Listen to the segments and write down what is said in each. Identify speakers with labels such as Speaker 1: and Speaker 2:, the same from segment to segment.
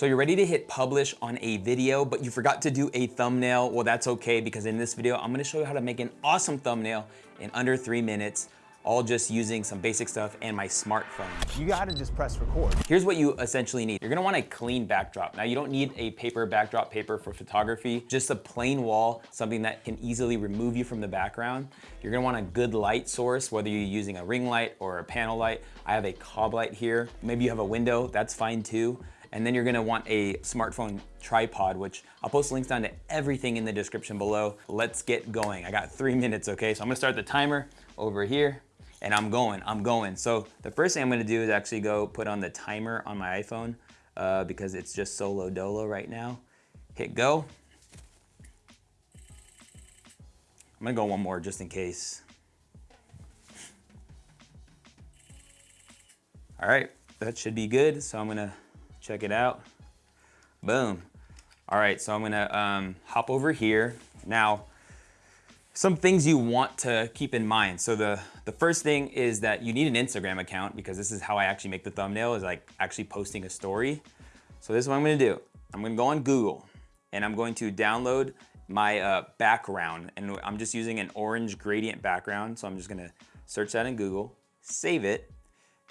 Speaker 1: So you're ready to hit publish on a video, but you forgot to do a thumbnail. Well, that's okay because in this video, I'm gonna show you how to make an awesome thumbnail in under three minutes all just using some basic stuff and my smartphone.
Speaker 2: You gotta just press record.
Speaker 1: Here's what you essentially need. You're gonna want a clean backdrop. Now you don't need a paper backdrop paper for photography, just a plain wall, something that can easily remove you from the background. You're gonna want a good light source, whether you're using a ring light or a panel light. I have a cob light here. Maybe you have a window, that's fine too. And then you're gonna want a smartphone tripod, which I'll post links down to everything in the description below. Let's get going. I got three minutes, okay? So I'm gonna start the timer over here and I'm going, I'm going. So the first thing I'm gonna do is actually go put on the timer on my iPhone uh, because it's just solo dolo right now. Hit go. I'm gonna go one more just in case. All right, that should be good. So I'm gonna check it out. Boom. All right, so I'm gonna um, hop over here. Now, some things you want to keep in mind. So the, the first thing is that you need an Instagram account because this is how I actually make the thumbnail is like actually posting a story. So this is what I'm gonna do. I'm gonna go on Google and I'm going to download my uh, background and I'm just using an orange gradient background. So I'm just gonna search that in Google, save it,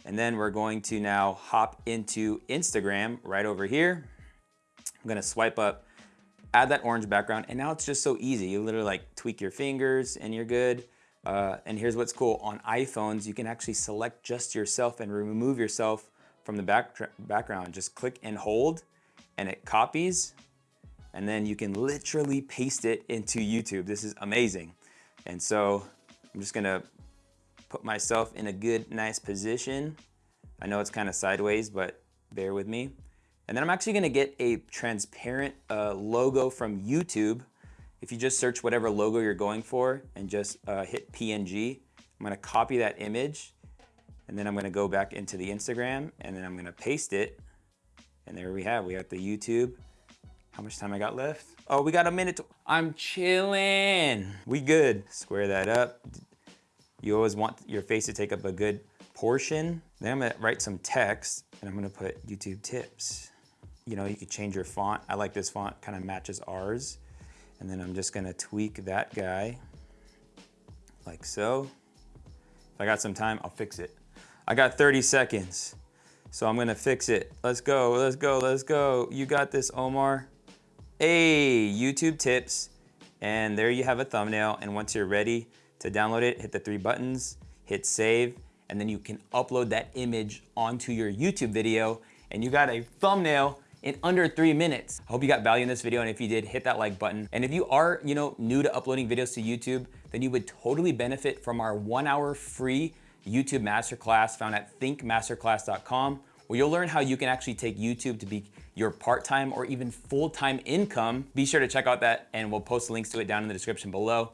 Speaker 1: and then we're going to now hop into Instagram right over here. I'm gonna swipe up add that orange background, and now it's just so easy. You literally like tweak your fingers and you're good. Uh, and here's what's cool, on iPhones, you can actually select just yourself and remove yourself from the back background. Just click and hold, and it copies, and then you can literally paste it into YouTube. This is amazing. And so I'm just gonna put myself in a good, nice position. I know it's kind of sideways, but bear with me. And then I'm actually gonna get a transparent uh, logo from YouTube. If you just search whatever logo you're going for and just uh, hit PNG, I'm gonna copy that image and then I'm gonna go back into the Instagram and then I'm gonna paste it. And there we have, we got the YouTube. How much time I got left? Oh, we got a minute. I'm chilling. We good. Square that up. You always want your face to take up a good portion. Then I'm gonna write some text and I'm gonna put YouTube tips you know, you could change your font. I like this font, kind of matches ours. And then I'm just gonna tweak that guy like so. If I got some time, I'll fix it. I got 30 seconds, so I'm gonna fix it. Let's go, let's go, let's go. You got this, Omar. Hey, YouTube tips. And there you have a thumbnail. And once you're ready to download it, hit the three buttons, hit save, and then you can upload that image onto your YouTube video and you got a thumbnail in under three minutes. I hope you got value in this video, and if you did, hit that like button. And if you are, you know, new to uploading videos to YouTube, then you would totally benefit from our one hour free YouTube masterclass found at thinkmasterclass.com, where you'll learn how you can actually take YouTube to be your part-time or even full-time income. Be sure to check out that and we'll post links to it down in the description below.